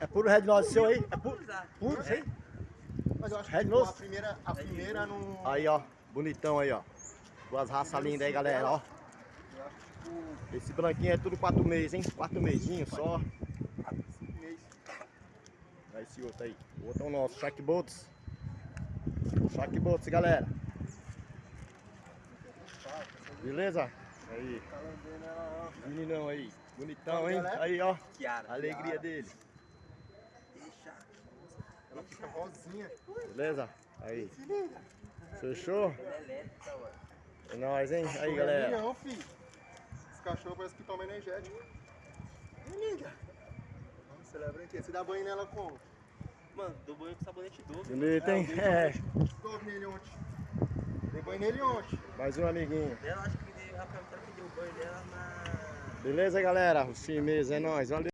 É puro Red Nose seu aí? É puro? Puro, sim? Mas eu acho Red que Nose? a primeira, a primeira não. Aí, ó. Bonitão aí, ó. Duas raças lindas aí, galera, ó. Esse branquinho é tudo quatro meses, hein? Quatro mesinhos só. Aí esse outro aí. O outro é o nosso, Shark Boats. Shark Boats, galera. Beleza? Aí. Meninão aí. Bonitão, hein? Aí, ó. A alegria dele. Ela rosinha. Beleza? Aí. Fechou? Ela é. É nóis, hein? Aí, Não, galera. Não, filho. Esse cachorro parece que toma energético. Ih, linda. Vamos celebrar aqui. Você dá banho nela como? Mano, dou banho com sabonete doce. Bonito, hein? eu dei É. Dou nele ontem. Dei banho nele ontem. Mais um amiguinho. Dela, acho que deu, a Rafael que deu banho dela na. Beleza, galera? Os firmeza é nóis. Valeu.